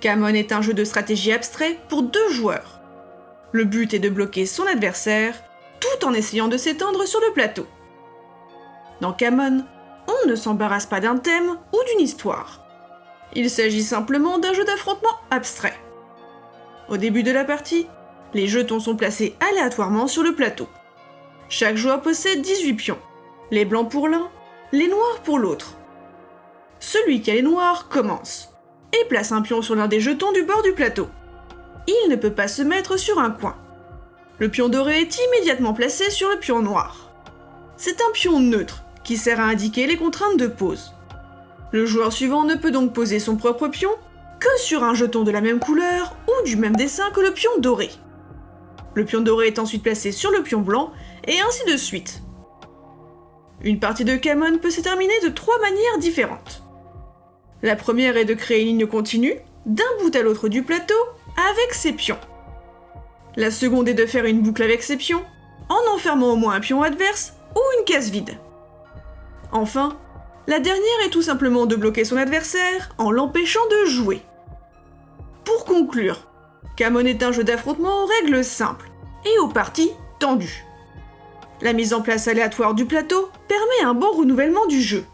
Camon est un jeu de stratégie abstrait pour deux joueurs. Le but est de bloquer son adversaire tout en essayant de s'étendre sur le plateau. Dans Camon, on ne s'embarrasse pas d'un thème ou d'une histoire. Il s'agit simplement d'un jeu d'affrontement abstrait. Au début de la partie, les jetons sont placés aléatoirement sur le plateau. Chaque joueur possède 18 pions, les blancs pour l'un, les noirs pour l'autre. Celui qui a les noirs commence et place un pion sur l'un des jetons du bord du plateau. Il ne peut pas se mettre sur un coin. Le pion doré est immédiatement placé sur le pion noir. C'est un pion neutre qui sert à indiquer les contraintes de pose. Le joueur suivant ne peut donc poser son propre pion que sur un jeton de la même couleur ou du même dessin que le pion doré. Le pion doré est ensuite placé sur le pion blanc, et ainsi de suite. Une partie de Camon peut se terminer de trois manières différentes. La première est de créer une ligne continue, d'un bout à l'autre du plateau, avec ses pions. La seconde est de faire une boucle avec ses pions, en enfermant au moins un pion adverse ou une case vide. Enfin, la dernière est tout simplement de bloquer son adversaire en l'empêchant de jouer. Pour conclure, Camon est un jeu d'affrontement aux règles simples et aux parties tendues. La mise en place aléatoire du plateau permet un bon renouvellement du jeu.